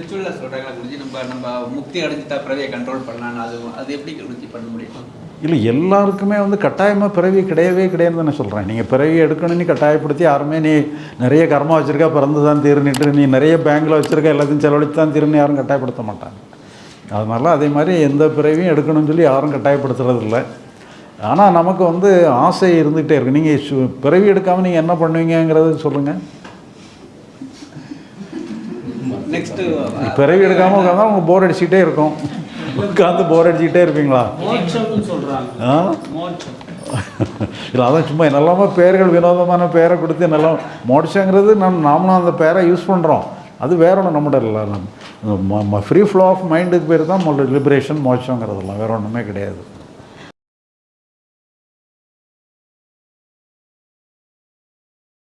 ஸ்பிரிச்சுவலில் சொல்கிறாங்களா குருஜி நம்ம நம்ம முக்தி அடைஞ்சிட்டா பிறவியை கண்ட்ரோல் பண்ணலாம் அது அது எப்படி குருஜி பண்ண முடியும்? இல்லை எல்லாருக்குமே வந்து கட்டாயமாக பிறவி கிடையவே கிடையாதுன்னு சொல்கிறேன் நீங்கள் பிறவி எடுக்கணும்னு கட்டாயப்படுத்தி யாருமே நீ நிறைய கர்மா வச்சுருக்கா பிறந்து தான் தீர்னிட்டு நீ நிறைய பேங்கில் வச்சுருக்க எல்லாத்தையும் செலவழித்து தான் தீர்னு யாரும் கட்டாயப்படுத்த மாட்டாங்க. அதனால அதே மாதிரி எந்த பிறவியும் எடுக்கணும்னு சொல்லி யாரும் கட்டாயப்படுத்துறது இல்லை. ஆனால் நமக்கு வந்து ஆசை இருந்துகிட்டே இருக்குது நீங்கள் பிறவி எடுக்காமல் நீங்கள் என்ன பண்ணுவீங்கங்கிறத சொல்லுங்கள் நெக்ஸ்ட்டு பிறவி எடுக்காமல் உட்காந்தா உங்களுக்கு போர் அடிச்சுக்கிட்டே இருக்கும். உட்காந்து போர் அடிச்சுக்கிட்டே இருப்பீங்களா? ஆ? இல்லை அதான் சும்மா நல்லமா பேர்கள் வினோதமான பேரை கொடுத்து நல்லா மோட்சங்கிறது நம் நாமளும் அந்த பேரை யூஸ் பண்ணுறோம் அது வேற ஒன்றும் நம்மகிட்ட இல்லை நம்ம. ஃப்ரீ ஃப்ளோ ஆஃப் மைண்டுக்கு பேர் தான் லிபரேஷன் மோட்சங்கிறதெல்லாம். வேற ஒன்றுமே கிடையாது.